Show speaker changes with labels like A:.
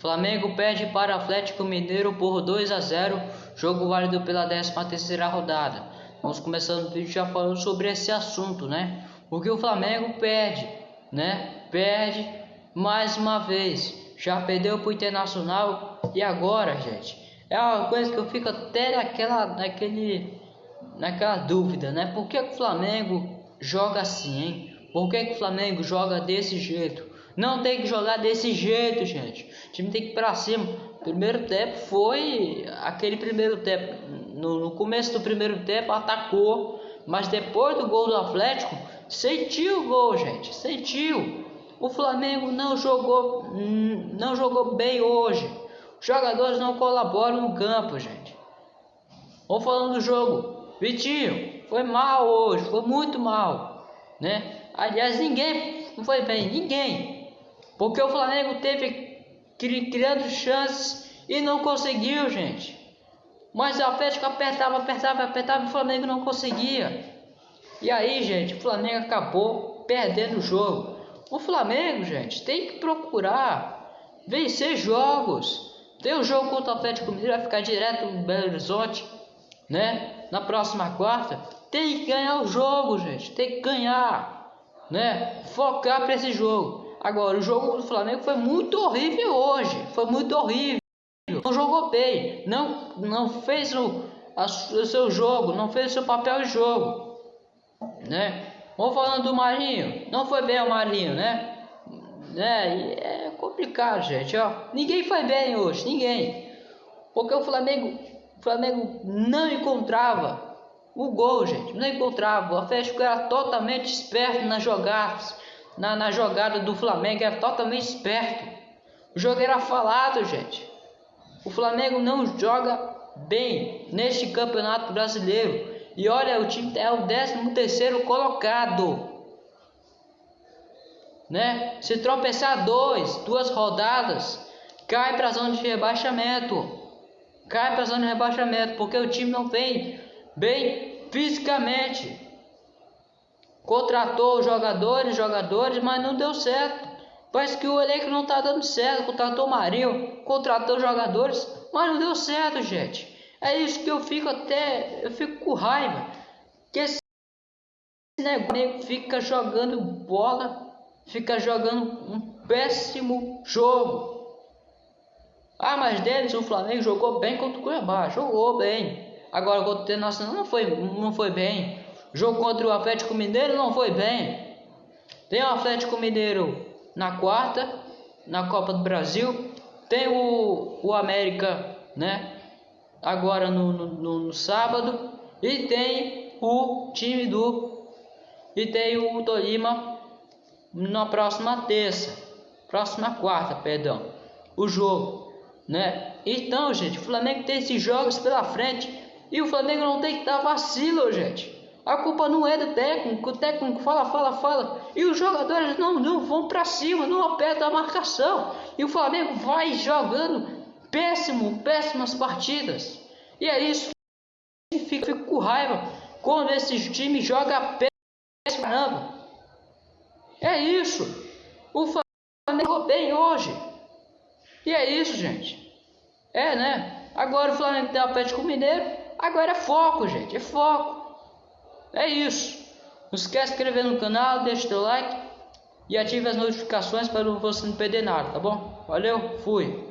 A: Flamengo perde para Atlético Mineiro por 2 a 0, jogo válido pela 13 terceira rodada. Vamos começando o vídeo já falando sobre esse assunto, né? Porque o Flamengo perde, né? Perde mais uma vez. Já perdeu para o Internacional e agora, gente, é uma coisa que eu fico até naquela, naquele, naquela dúvida, né? Por que o Flamengo joga assim, hein? Por que, que o Flamengo joga desse jeito? Não tem que jogar desse jeito, gente. O time tem que ir pra cima. Primeiro tempo foi aquele primeiro tempo. No, no começo do primeiro tempo atacou, mas depois do gol do Atlético, sentiu o gol, gente. Sentiu. O Flamengo não jogou, não jogou bem hoje. Os jogadores não colaboram no campo, gente. Vamos falando do jogo. Vitinho, foi mal hoje, foi muito mal, né? Aliás, ninguém foi bem, ninguém. Porque o Flamengo teve criando chances e não conseguiu, gente. Mas o Atlético apertava, apertava, apertava e o Flamengo não conseguia. E aí, gente, o Flamengo acabou perdendo o jogo. O Flamengo, gente, tem que procurar vencer jogos. Tem um jogo contra o Atlético Mineiro, vai ficar direto no Belo Horizonte, né? Na próxima quarta. Tem que ganhar o jogo, gente. Tem que ganhar, né? Focar para esse jogo. Agora, o jogo do Flamengo foi muito horrível hoje. Foi muito horrível. Não jogou bem. Não, não fez o, a, o seu jogo. Não fez o seu papel de jogo. Né? Vamos falando do Marinho. Não foi bem o Marinho, né? né? É complicado, gente. Ó. Ninguém foi bem hoje. Ninguém. Porque o Flamengo, o Flamengo não encontrava o gol, gente. Não encontrava. O Atlético era totalmente esperto nas jogadas na, na jogada do Flamengo era totalmente esperto. O jogo era falado, gente. O Flamengo não joga bem neste campeonato brasileiro. E olha, o time é o 13 terceiro colocado. Né? Se tropeçar dois, duas rodadas, cai para a zona de rebaixamento. Cai para a zona de rebaixamento, porque o time não vem bem fisicamente. Contratou jogadores, jogadores, mas não deu certo. Parece que o elenco não está dando certo. Contratou o Marinho, contratou jogadores, mas não deu certo, gente. É isso que eu fico até. Eu fico com raiva. Que esse negócio fica jogando bola, fica jogando um péssimo jogo. Ah, mas deles o Flamengo jogou bem contra o Cuiabá, jogou bem. Agora contra o Internacional não foi, não foi bem. Jogo contra o Atlético Mineiro não foi bem. Tem o Atlético Mineiro na quarta, na Copa do Brasil. Tem o, o América, né? Agora no, no, no sábado. E tem o time do. E tem o Tolima na próxima terça. Próxima quarta, perdão. O jogo, né? Então, gente, o Flamengo tem esses jogos pela frente. E o Flamengo não tem que dar vacilo, gente. A culpa não é do técnico, o técnico fala, fala, fala, e os jogadores não, não vão para cima, não apertam a marcação. E o Flamengo vai jogando péssimo, péssimas partidas. E é isso que fica, fica com raiva quando esse time joga péssimo caramba. É isso. O Flamengo jogou bem hoje. E é isso, gente. É, né? Agora o Flamengo tem o Atlético Mineiro. Agora é foco, gente. É foco. É isso. Não esquece de inscrever no canal, deixa o like e ative as notificações para você não perder nada, tá bom? Valeu, fui.